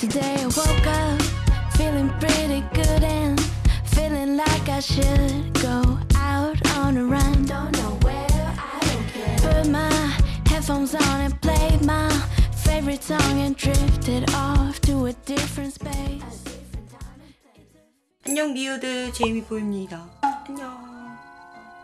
Today I woke up feeling pretty good and feeling like I should go out on a run. Don't know where, I don't care. Put my headphones on and played my favorite song and drifted off to a different space. 안녕 미우들 제이미보입니다 안녕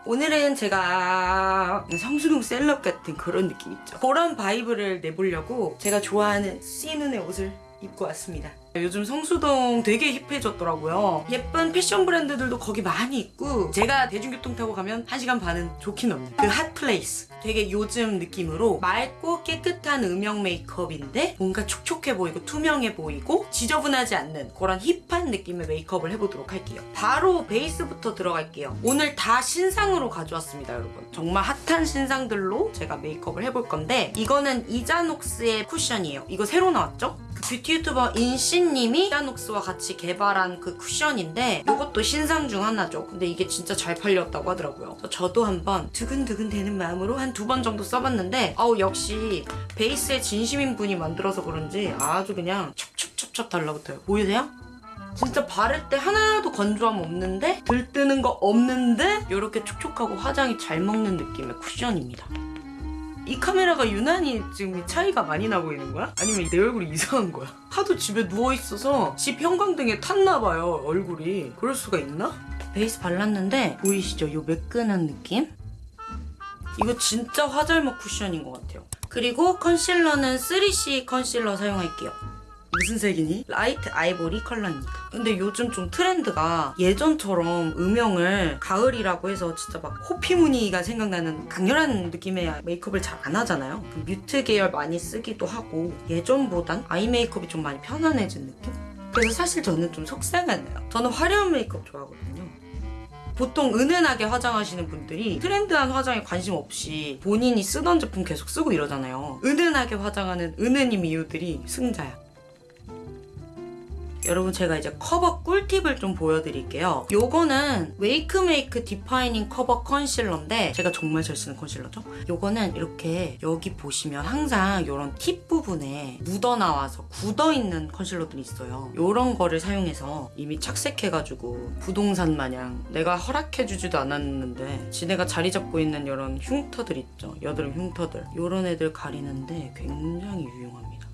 오늘은 제가 성수동 셀럽 같은 그런 느낌 있죠 그런 바이브를 내보려고 제가 좋아하는 씨눈의 옷을 입고 왔습니다. 요즘 성수동 되게 힙해졌더라고요. 예쁜 패션 브랜드들도 거기 많이 있고 제가 대중교통 타고 가면 1시간 반은 족히 넘는 그 핫플레이스. 되게 요즘 느낌으로 맑고 깨끗한 음영 메이크업인데 뭔가 촉촉해 보이고 투명해 보이고 지저분하지 않는 그런 힙한 느낌의 메이크업을 해보도록 할게요. 바로 베이스부터 들어갈게요. 오늘 다 신상으로 가져왔습니다 여러분. 정말 핫한 신상들로 제가 메이크업을 해볼 건데 이거는 이자녹스의 쿠션이에요. 이거 새로 나왔죠? 그 뷰티 유튜버 인씨님이 이자녹스와 같이 개발한 그 쿠션인데 이것도 신상 중 하나죠. 근데 이게 진짜 잘 팔렸다고 하더라고요. 저도 한번 두근두근 되는 마음으로 한 두 번 정도 써봤는데 아우 역시 베이스에 진심인 분이 만들어서 그런지 아주 그냥 첩첩첩첩 달라붙어요. 보이세요? 진짜 바를 때 하나도 건조함 없는데 들뜨는 거 없는데 이렇게 촉촉하고 화장이 잘 먹는 느낌의 쿠션입니다 이 카메라가 유난히 지금 이 차이가 많이 나 보이는 거야? 아니면 내 얼굴이 이상한 거야? 하도 집에 누워있어서 집 형광등에 탔나 봐요 얼굴이 그럴 수가 있나? 베이스 발랐는데 보이시죠? 이 매끈한 느낌? 이거 진짜 화잘먹 쿠션인 것 같아요 그리고 컨실러는 3CE 컨실러 사용할게요 무슨 색이니? 라이트 아이보리 컬러입니다. 근데 요즘 좀 트렌드가 예전처럼 음영을 가을이라고 해서 진짜 막 호피무늬가 생각나는 강렬한 느낌의 메이크업을 잘 안 하잖아요. 그 뮤트 계열 많이 쓰기도 하고 예전보단 아이 메이크업이 좀 많이 편안해진 느낌? 그래서 사실 저는 좀 속상하네요. 저는 화려한 메이크업 좋아하거든요. 보통 은은하게 화장하시는 분들이 트렌드한 화장에 관심 없이 본인이 쓰던 제품 계속 쓰고 이러잖아요. 은은하게 화장하는 은은이 미유들이 승자야. 여러분 제가 이제 커버 꿀팁을 좀 보여드릴게요. 요거는 웨이크메이크 디파이닝 커버 컨실러인데 제가 정말 잘 쓰는 컨실러죠? 요거는 이렇게 여기 보시면 항상 이런 팁 부분에 묻어나와서 굳어있는 컨실러들이 있어요. 요런 거를 사용해서 이미 착색해가지고 부동산 마냥 내가 허락해주지도 않았는데 지네가 자리 잡고 있는 이런 흉터들 있죠. 여드름 흉터들. 요런 애들 가리는데 굉장히 유용합니다.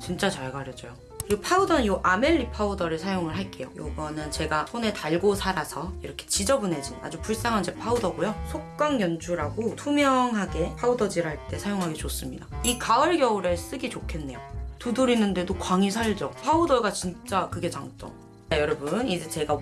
진짜 잘 가려져요. 그리고 파우더는 이 아멜리 파우더를 사용을 할게요. 이거는 제가 손에 달고 살아서 이렇게 지저분해진 아주 불쌍한 제 파우더고요. 속광 연출하고 투명하게 파우더질 할 때 사용하기 좋습니다. 이 가을 겨울에 쓰기 좋겠네요. 두드리는데도 광이 살죠. 파우더가 진짜 그게 장점. 자, 여러분 이제 제가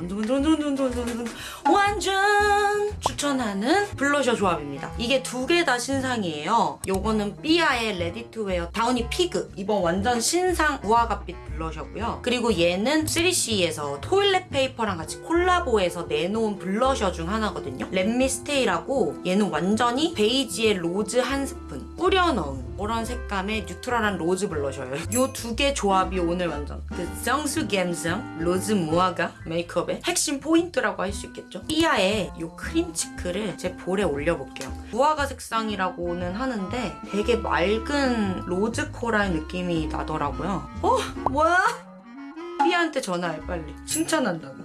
완전 추천하는 블러셔 조합입니다. 이게 두 개 다 신상이에요. 요거는 삐아의 레디투웨어 다우니 피그 이번 완전 신상 무화과빛 블러셔고요. 그리고 얘는 3CE에서 토일렛 페이퍼랑 같이 콜라보해서 내놓은 블러셔 중 하나거든요. 렛미스테이라고 얘는 완전히 베이지에 로즈 한 스푼 뿌려 넣은 그런 색감의 뉴트럴한 로즈 블러셔예요. 요두개 조합이 오늘 완전 그 성수 갬성 로즈 무화과 메이크업의 핵심 포인트라고 할 수 있겠죠. 삐아의 요 크림 치크를 제 볼에 올려볼게요. 무화과 색상이라고는 하는데 되게 맑은 로즈 코랄 느낌이 나더라고요. 어? 뭐야? 삐아한테 전화해 빨리. 칭찬한다고.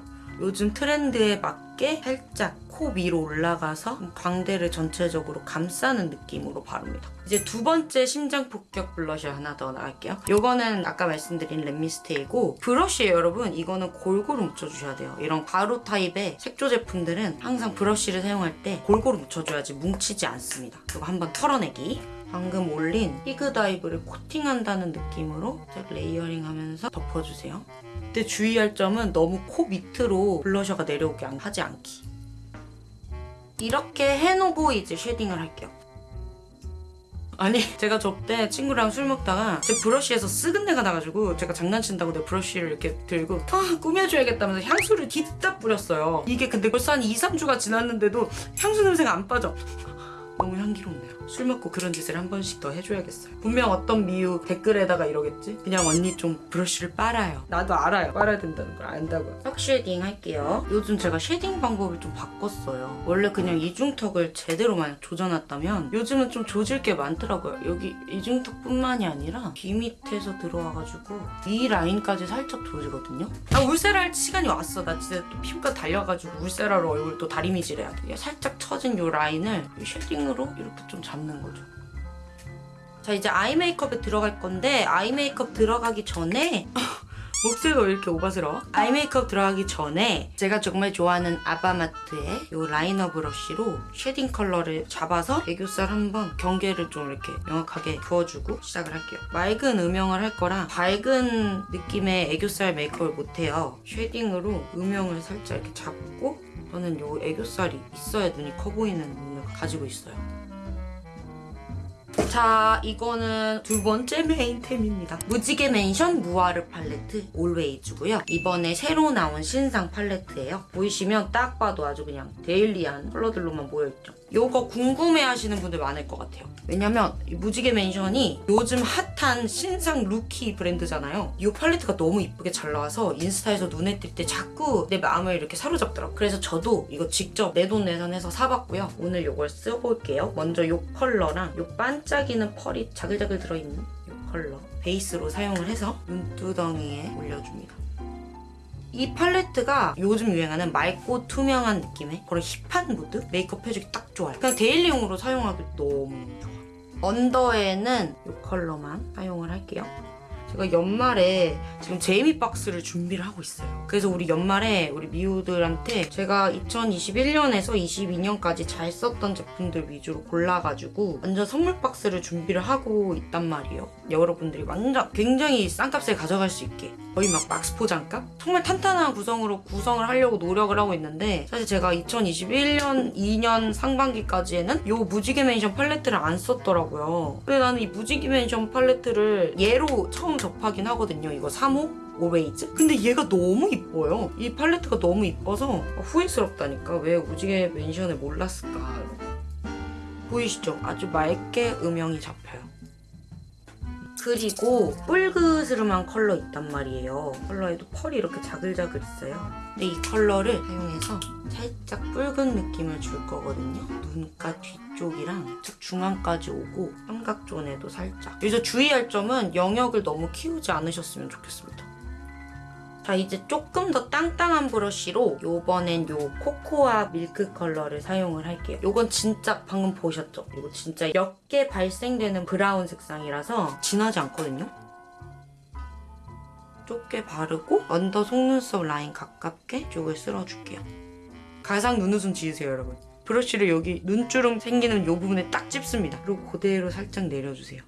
요즘 트렌드에 맞게 살짝 코 위로 올라가서 광대를 전체적으로 감싸는 느낌으로 바릅니다. 이제 두 번째 심장 폭격 블러셔 하나 더 나갈게요. 이거는 아까 말씀드린 렛미스테이고 브러쉬예요 여러분. 이거는 골고루 묻혀주셔야 돼요. 이런 가루 타입의 색조 제품들은 항상 브러쉬를 사용할 때 골고루 묻혀줘야지 뭉치지 않습니다. 그리고 한번 털어내기. 방금 올린 피그다이브를 코팅한다는 느낌으로 딱 레이어링하면서 덮어주세요. 근데 주의할 점은 너무 코 밑으로 블러셔가 내려오게 하지 않기. 이렇게 해놓고 이제 쉐딩을 할게요. 아니 제가 저때 친구랑 술 먹다가 제 브러쉬에서 쓰근내가 나가지고 제가 장난친다고 내 브러쉬를 이렇게 들고 아 꾸며줘야겠다면서 향수를 뒤딱 뿌렸어요. 이게 근데 벌써 한 2, 3주가 지났는데도 향수 냄새가 안 빠져. 너무 향 향기롭네요. 술 먹고 그런 짓을 한 번씩 더 해줘야겠어요. 분명 어떤 미유 댓글에다가 이러겠지? 그냥 언니 좀 브러쉬를 빨아요. 나도 알아요. 빨아야 된다는 걸 안다고요. 턱 쉐딩 할게요. 요즘 제가 쉐딩 방법을 좀 바꿨어요. 원래 그냥 이중턱을 제대로 만약 조져놨다면 요즘은 좀 조질 게 많더라고요. 여기 이중턱뿐만이 아니라 귀 밑에서 들어와가지고 이 라인까지 살짝 조지거든요. 아 울세라 시간이 왔어. 나 진짜 또 피부가 달려가지고 울세라로 얼굴 또 다리미질해야 돼. 살짝 처진 요 라인을 이 쉐딩으로 이렇게 좀 잡는 거죠. 자 이제 아이 메이크업에 들어갈 건데 아이 메이크업 들어가기 전에 목소리가 왜 이렇게 오바스러워? 아이 메이크업 들어가기 전에 제가 정말 좋아하는 아바마트의 이 라이너 브러쉬로 쉐딩 컬러를 잡아서 애교살 한번 경계를 좀 이렇게 명확하게 그어주고 시작을 할게요. 맑은 음영을 할 거라 밝은 느낌의 애교살 메이크업을 못해요. 쉐딩으로 음영을 살짝 이렇게 잡고 저는 이 애교살이 있어야 눈이 커 보이는 눈을 가지고 있어요. 자 이거는 두 번째 메인템입니다. 무지개 맨션 무아르 팔레트 Always고요. 이번에 새로 나온 신상 팔레트예요. 보이시면 딱 봐도 아주 그냥 daily한 컬러들로만 모여있죠. 요거 궁금해하시는 분들 많을 것 같아요. 왜냐면 이 무지개 맨션이 요즘 핫한 신상 루키 브랜드잖아요. 이 팔레트가 너무 이쁘게 잘 나와서 인스타에서 눈에 띌 때 자꾸 내 마음을 이렇게 사로잡더라고요. 그래서 저도 이거 직접 내돈내산해서 사봤고요. 오늘 이걸 써볼게요. 먼저 이 컬러랑 이 반짝이는 펄이 자글자글 들어있는 이 컬러 베이스로 사용을 해서 눈두덩이에 올려줍니다. 이 팔레트가 요즘 유행하는 맑고 투명한 느낌의 그런 힙한 무드 메이크업 해주기 딱 좋아요. 그냥 daily용으로 사용하기 너무 좋아. 언더에는 이 컬러만 사용을 할게요. 제가 연말에 지금 제이미 박스를 준비를 하고 있어요. 그래서 우리 연말에 우리 미우들한테 제가 2021년에서 22년까지 잘 썼던 제품들 위주로 골라가지고 완전 선물 박스를 준비를 하고 있단 말이에요. 여러분들이 완전 굉장히 싼 값에 가져갈 수 있게 거의 막 박스 포장값? 정말 탄탄한 구성으로 구성을 하려고 노력을 하고 있는데 사실 제가 2021년 2년 상반기까지에는 이 무지개 맨션 팔레트를 안 썼더라고요. 근데 나는 이 무지개 맨션 팔레트를 얘로 처음 접하긴 하거든요. 이거 3호? Always? 근데 얘가 너무 이뻐요. 이 팔레트가 너무 이뻐서 후회스럽다니까. 왜 무지개 맨션을 몰랐을까. 보이시죠? 아주 맑게 음영이 잡혀요. 그리고 뿔그스름한 컬러 있단 말이에요. 컬러에도 펄이 이렇게 자글자글 있어요. 근데 이 컬러를 사용해서 살짝 붉은 느낌을 줄 거거든요. 눈가 뒤쪽이랑 즉 중앙까지 오고 삼각존에도 살짝. 여기서 주의할 점은 영역을 너무 키우지 않으셨으면 좋겠습니다. 자 이제 조금 더 땅땅한 브러쉬로 요번엔 요 코코아 밀크 컬러를 사용을 할게요. 요건 진짜 방금 보셨죠? 이거 진짜 옅게 발색되는 브라운 색상이라서 진하지 않거든요? 좁게 바르고 언더 속눈썹 라인 가깝게 쪽을 쓸어줄게요. 가상 눈웃음 지으세요 여러분. 브러쉬를 여기 눈주름 생기는 요 부분에 딱 찝습니다. 그리고 그대로 살짝 내려주세요.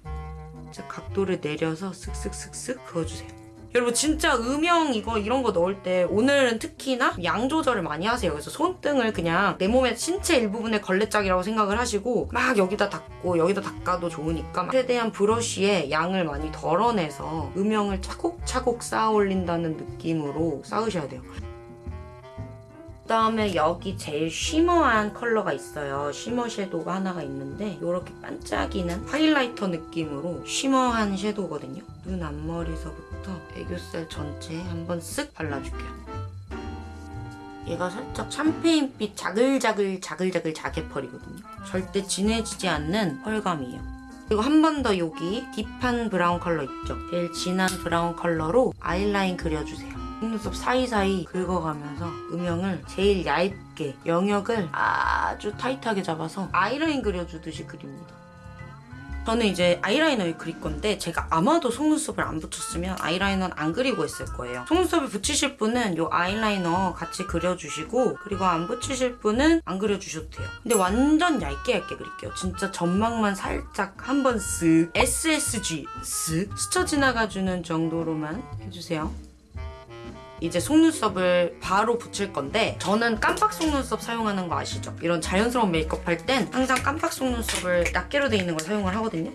자 각도를 내려서 슥슥슥슥 그어주세요. 여러분 진짜 음영 이거 이런 거 넣을 때 오늘은 특히나 양 조절을 많이 하세요. 그래서 손등을 그냥 내 몸의 신체 일부분의 걸레짝이라고 생각을 하시고 막 여기다 닦고 여기다 닦아도 좋으니까 최대한 브러쉬에 양을 많이 덜어내서 음영을 차곡차곡 쌓아 올린다는 느낌으로 쌓으셔야 돼요. 그다음에 여기 제일 shimmer한 컬러가 있어요. shimmer 섀도우가 하나가 있는데 이렇게 반짝이는 하이라이터 느낌으로 shimmer한 섀도우거든요. 눈 앞머리서 부터 애교살 전체에 한번 쓱 발라줄게요. 얘가 살짝 샴페인빛 자글자글 자글자글 자개 펄이거든요. 절대 진해지지 않는 펄감이에요. 그리고 한 번 더 여기 deep한 브라운 컬러 있죠? 제일 진한 브라운 컬러로 아이라인 그려주세요. 속눈썹 사이사이 긁어가면서 음영을 제일 얇게 영역을 아주 타이트하게 잡아서 아이라인 그려주듯이 그립니다. 저는 이제 아이라이너를 그릴 건데 제가 아마도 속눈썹을 안 붙였으면 아이라이너는 안 그리고 있을 거예요. 속눈썹을 붙이실 분은 이 아이라이너 같이 그려주시고 그리고 안 붙이실 분은 안 그려주셔도 돼요. 근데 완전 얇게 얇게 그릴게요. 진짜 점막만 살짝 한번 쓱 SSG 쓱 스쳐 지나가주는 정도로만 해주세요. 이제 속눈썹을 바로 붙일 건데 저는 깜빡 속눈썹 사용하는 거 아시죠? 이런 자연스러운 메이크업 할 땐 항상 깜빡 속눈썹을 낱개로 돼 있는 걸 사용을 하거든요.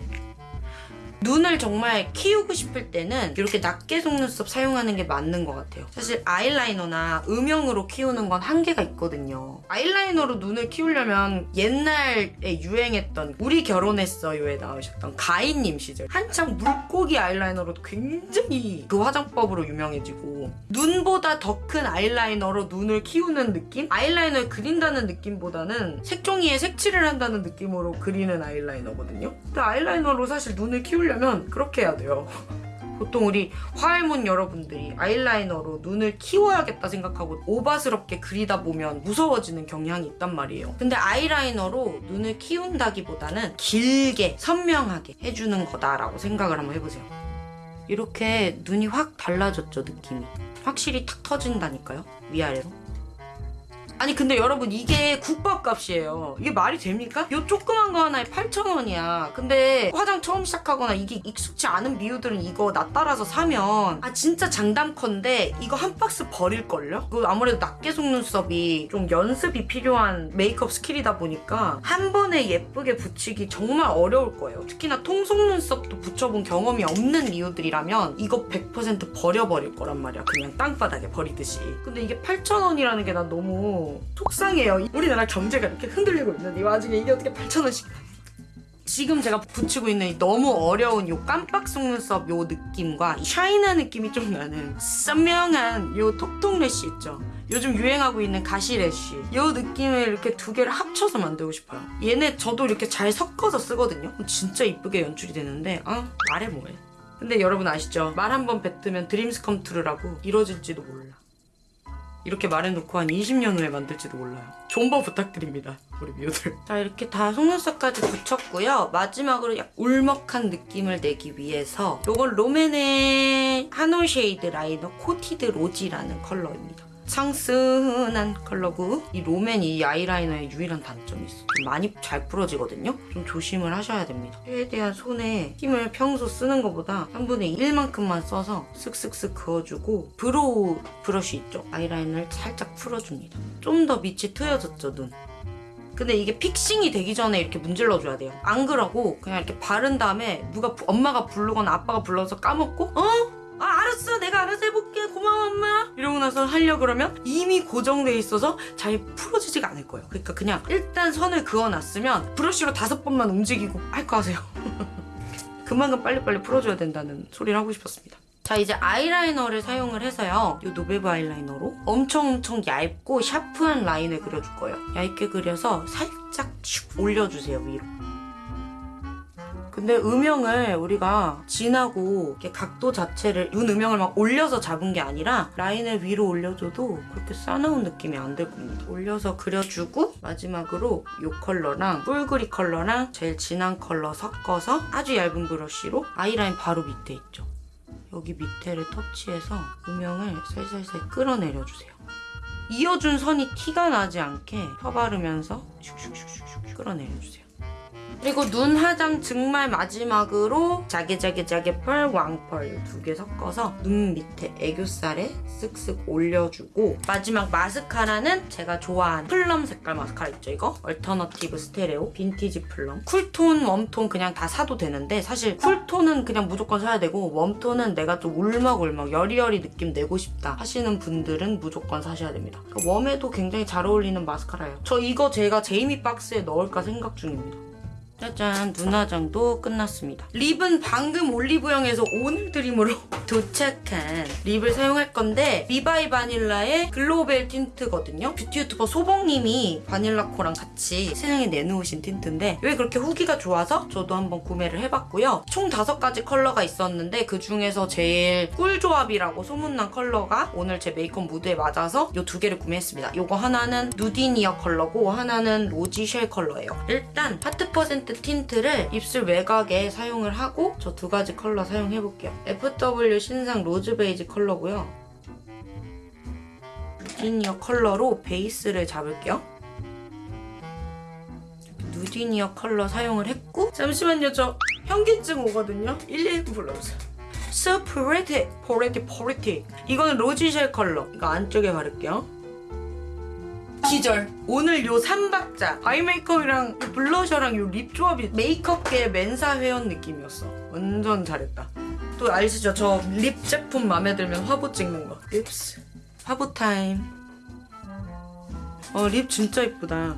눈을 정말 키우고 싶을 때는 이렇게 낮게 속눈썹 사용하는 게 맞는 것 같아요. 사실 아이라이너나 음영으로 키우는 건 한계가 있거든요. 아이라이너로 눈을 키우려면 옛날에 유행했던 우리 결혼했어요에 나오셨던 가인님 시절 한창 물고기 아이라이너로도 굉장히 그 화장법으로 유명해지고 눈보다 더 큰 아이라이너로 눈을 키우는 느낌? 아이라이너를 그린다는 느낌보다는 색종이에 색칠을 한다는 느낌으로 그리는 아이라이너거든요. 근데 아이라이너로 사실 눈을 키우려 면 그렇게 해야 돼요. 보통 우리 화알못 여러분들이 아이라이너로 눈을 키워야겠다 생각하고 오바스럽게 그리다 보면 무서워지는 경향이 있단 말이에요. 근데 아이라이너로 눈을 키운다기보다는 길게 선명하게 해주는 거다라고 생각을 한번 해보세요. 이렇게 눈이 확 달라졌죠, 느낌이. 확실히 탁 터진다니까요, 위아래로. 아니 근데 여러분 이게 국밥값이에요. 이게 말이 됩니까? 요 조그만 거 하나에 8,000원이야. 근데 화장 처음 시작하거나 이게 익숙치 않은 미우들은 이거 나 따라서 사면 아 진짜 장담컨대 이거 한 박스 버릴걸요? 그 아무래도 낱개 속눈썹이 좀 연습이 필요한 메이크업 스킬이다 보니까 한 번에 예쁘게 붙이기 정말 어려울 거예요. 특히나 통속눈썹도 붙여본 경험이 없는 미우들이라면 이거 100% 버려버릴 거란 말이야. 그냥 땅바닥에 버리듯이. 근데 이게 8,000원이라는 게 난 너무 속상해요. 우리나라 경제가 이렇게 흔들리고 있는데 이 와중에 이게 어떻게 8,000원씩 지금 제가 붙이고 있는 이 너무 어려운 요 깜빡 속눈썹 요 느낌과 이 샤이나 느낌이 좀 나는 선명한 요 톡톡 래쉬 있죠. 요즘 유행하고 있는 가시 lash 요 느낌을 이렇게 두 개를 합쳐서 만들고 싶어요. 얘네 저도 이렇게 잘 섞어서 쓰거든요. 진짜 이쁘게 연출이 되는데 아 말해 뭐해. 근데 여러분 아시죠? 말 한 번 뱉으면 dreams come true라고 이뤄질지도 몰라. 이렇게 말해놓고 한 20년 후에 만들지도 몰라요. 존버 부탁드립니다. 우리 미우들. 자 이렇게 다 속눈썹까지 붙였고요. 마지막으로 약 울먹한 느낌을 내기 위해서 이건 롬앤의 한올 shade liner coated rosy라는 컬러입니다. 상스한 컬러고 이 롬앤 이 아이라이너의 유일한 단점이 있어. 좀 많이 잘 부러지거든요. 좀 조심을 하셔야 됩니다. 최대한 손에 힘을 평소 쓰는 것보다 3분의 1만큼만 써서 쓱쓱쓱 그어주고 brow 브러쉬 있죠? 아이라이너를 살짝 풀어줍니다. 좀 더 밑이 트여졌죠, 눈. 근데 이게 fixing이 되기 전에 이렇게 문질러줘야 돼요. 안 그러고 그냥 이렇게 바른 다음에 누가 부- 엄마가 부르거나 아빠가 불러서 까먹고 어? 아 알았어 알아서 해볼게. 고마워 엄마. 이러고 나서 하려 그러면 이미 고정돼 있어서 잘 풀어지지가 않을 거예요. 그러니까 그냥 일단 선을 그어놨으면 브러쉬로 다섯 번만 움직이고 할 거 하세요. 그만큼 빨리빨리 풀어줘야 된다는 소리를 하고 싶었습니다. 자 이제 아이라이너를 사용을 해서요. 이 노베브 아이라이너로 엄청 엄청 얇고 샤프한 라인을 그려줄 거예요. 얇게 그려서 살짝 슉 올려주세요 위로 근데 음영을 우리가 진하고 이렇게 각도 자체를 눈 음영을 막 올려서 잡은 게 아니라 라인을 위로 올려줘도 그렇게 싸나운 느낌이 안들 겁니다. 올려서 그려주고 마지막으로 이 컬러랑 뿔그리 컬러랑 제일 진한 컬러 섞어서 아주 얇은 브러쉬로 아이라인 바로 밑에 있죠. 여기 밑에를 터치해서 음영을 살살살 끌어내려주세요. 이어준 선이 티가 나지 않게 펴바르면서 슉슉슉슉슉 끌어내려주세요. 그리고 눈 화장 정말 마지막으로 자개자개자개 펄, 왕펄 두 개 섞어서 눈 밑에 애교살에 쓱쓱 올려주고 마지막 마스카라는 제가 좋아하는 plum 색깔 마스카라 있죠 이거? 얼터너티브 스테레오 vintage plum. 쿨톤, 웜톤 그냥 다 사도 되는데 사실 쿨톤은 그냥 무조건 사야 되고 웜톤은 내가 좀 울먹울먹 여리여리 느낌 내고 싶다 하시는 분들은 무조건 사셔야 됩니다. 그러니까 웜에도 굉장히 잘 어울리는 마스카라예요. 저 이거 제가 제이미 박스에 넣을까 생각 중입니다 짜잔 눈화장도 끝났습니다. 립은 방금 올리브영에서 오늘 드림으로 도착한 립을 사용할 건데 립 바이 바닐라의 glow veil 틴트거든요. 뷰티 유튜버 소봉님이 바닐라코랑 같이 세상에 내놓으신 틴트인데 왜 그렇게 후기가 좋아서 저도 한번 구매를 해봤고요. 총 다섯 가지 컬러가 있었는데 그 중에서 제일 꿀조합이라고 소문난 컬러가 오늘 제 메이크업 무드에 맞아서 이 두 개를 구매했습니다. 이거 하나는 누디니어 컬러고 하나는 rosy shell 컬러예요. 일단 하트 퍼센트 틴트를 입술 외곽에 사용을 하고 저 두 가지 컬러 사용해볼게요. FW 신상 로즈 베이지 컬러고요. 누디니어 컬러로 베이스를 잡을게요. 누디니어 컬러 사용을 했고 잠시만요 저 현기증 오거든요. 119 불러주세요. So pretty, pretty, pretty. 이거는 rosy shell 컬러. 이거 안쪽에 바를게요. 기절. 오늘 요 3박자 아이 메이크업이랑 요 블러셔랑 요 립 조합이 메이크업계 멘사 회원 느낌이었어. 완전 잘했다. 또 아시죠? 저 립 제품 마음에 들면 화보 찍는 거. Lips. 화보 타임. 어, 립 진짜 이쁘다.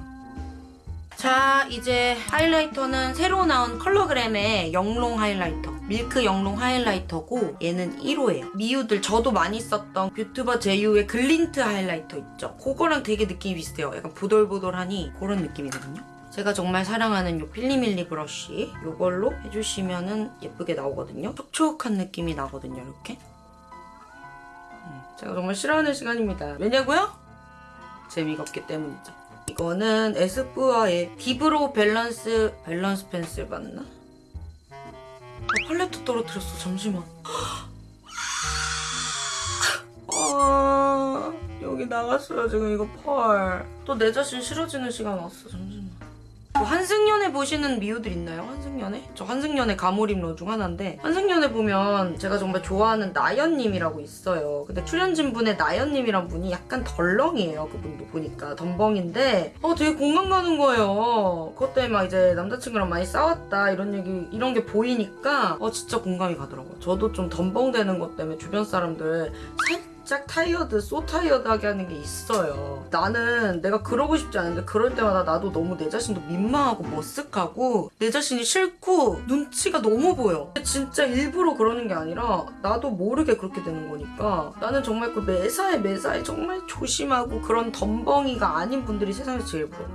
자, 이제 하이라이터는 새로 나온 컬러그램의 영롱 하이라이터. 밀크 영롱 하이라이터고 얘는 1호예요. 미우들 저도 많이 썼던 뷰튜버 제이유의 글린트 하이라이터 있죠? 그거랑 되게 느낌이 비슷해요. 약간 보돌보돌하니 그런 느낌이거든요. 제가 정말 사랑하는 요 필리밀리 브러쉬 이걸로 해주시면 은 예쁘게 나오거든요. 촉촉한 느낌이 나거든요, 이렇게. 음, 제가 정말 싫어하는 시간입니다. 왜냐고요? 재미가 없기 때문이죠. 이거는 에스쁘아의 the brow balance balance pencil 맞나? 아, 팔레트 떨어뜨렸어. 잠시만. 아 여기 나갔어요 지금 이거 펄. 또 내 자신 싫어지는 시간 왔어. 잠시만. 뭐 환승연애 보시는 미우들 있나요? 환승연애? 저 환승연애 과몰입러 중 하나인데 환승연애 보면 제가 정말 좋아하는 나연님이라고 있어요. 근데 출연진 분의 나연님이란 분이 약간 덜렁이에요. 그분도 보니까 덤벙인데 어 되게 공감 가는 거예요. 그것 때문에 막 이제 남자친구랑 많이 싸웠다 이런 얘기 이런 게 보이니까 어 진짜 공감이 가더라고요. 저도 좀 덤벙되는 것 때문에 주변 사람들 살짝 tired, so tired하게 하는 게 있어요. 나는 내가 그러고 싶지 않은데 그럴 때마다 나도 너무 내 자신도 민망하고 머쓱하고 내 자신이 싫고 눈치가 너무 보여. 진짜 일부러 그러는 게 아니라 나도 모르게 그렇게 되는 거니까 나는 정말 그 매사에 매사에 정말 조심하고 그런 덤벙이가 아닌 분들이 세상에서 제일 부러워.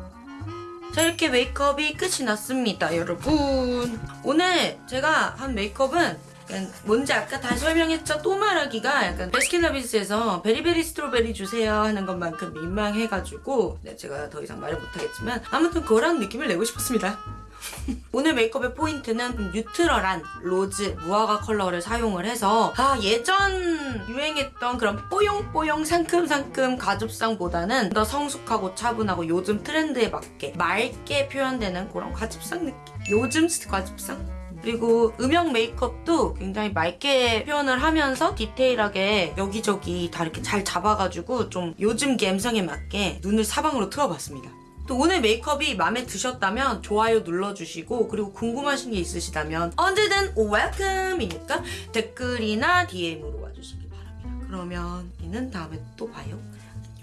자 이렇게 메이크업이 끝이 났습니다 여러분 오늘 제가 한 메이크업은 약간 뭔지 아까 다 설명했죠? 또 말하기가 약간 베스킨라빈스에서 베리베리 스트로베리 주세요 하는 것만큼 민망해가지고 네, 제가 더 이상 말을 못하겠지만 아무튼 그런 느낌을 내고 싶었습니다. 오늘 메이크업의 포인트는 neutral한 로즈 무화과 컬러를 사용을 해서 아 예전 유행했던 그런 뽀용뽀용 상큼상큼 과즙상보다는 더 성숙하고 차분하고 요즘 트렌드에 맞게 맑게 표현되는 그런 과즙상 느낌? 요즘 가죽상 그리고 음영 메이크업도 굉장히 맑게 표현을 하면서 디테일하게 여기저기 다 이렇게 잘 잡아가지고 좀 요즘 감성에 맞게 눈을 사방으로 틀어봤습니다. 또 오늘 메이크업이 마음에 드셨다면 좋아요 눌러주시고 그리고 궁금하신 게 있으시다면 언제든 웰컴이니까 댓글이나 DM으로 와주시기 바랍니다. 그러면 우리는 다음에 또 봐요.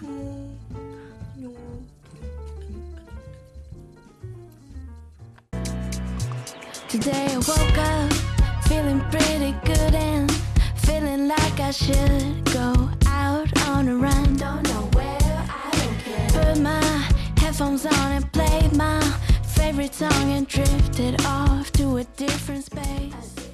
안녕. Today I woke up feeling pretty good and feeling like I should go out on a run. Don't know where, I don't care. Put my headphones on and played my favorite song and drifted off to a different space.